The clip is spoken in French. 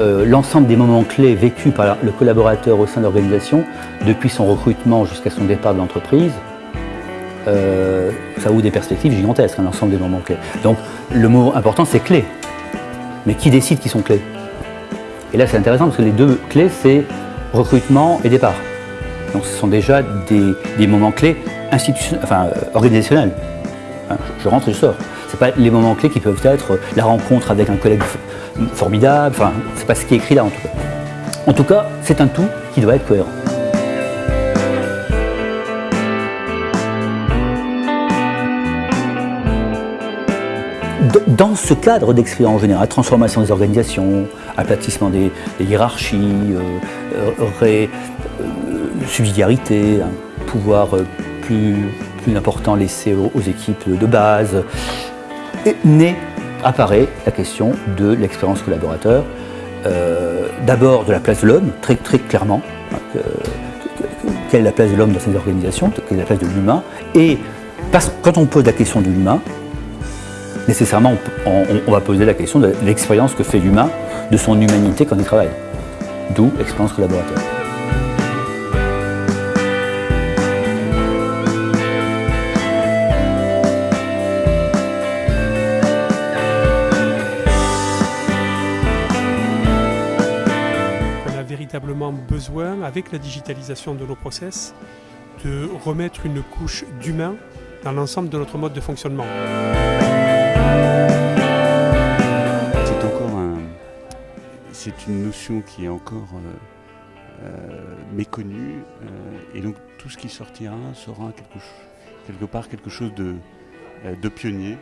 euh, l'ensemble des moments clés vécus par le collaborateur au sein de l'organisation, depuis son recrutement jusqu'à son départ de l'entreprise, euh, ça ouvre des perspectives gigantesques, hein, l'ensemble des moments clés. Donc le mot important c'est clé. Mais qui décide qui sont clés? Et là c'est intéressant parce que les deux clés c'est recrutement et départ. Donc ce sont déjà des, moments clés institutionnels, euh, organisationnels. Hein, je rentre et je sors. Ce pas les moments clés qui peuvent être la rencontre avec un collègue formidable, enfin, c'est pas ce qui est écrit là en tout cas. En tout cas, c'est un tout qui doit être cohérent. Dans ce cadre d'expérience générale, transformation des organisations, aplatissement des, hiérarchies, euh, euh, euh, subsidiarité, un pouvoir plus, plus important laissé aux, équipes de base, naît, apparaît la question de l'expérience collaborateur, d'abord de la place de l'homme, très, clairement, quelle est la place de l'homme dans ces organisations, quelle est la place de l'humain, et parce, quand on pose la question de l'humain, nécessairement on, va poser la question de l'expérience que fait l'humain de son humanité quand il travaille. D'où l'expérience collaborateur. Véritablement besoin, avec la digitalisation de nos process, de remettre une couche d'humain dans l'ensemble de notre mode de fonctionnement. c'est une notion qui est encore euh, euh, méconnue euh, et donc tout ce qui sortira sera quelque, quelque part quelque chose de, de pionnier.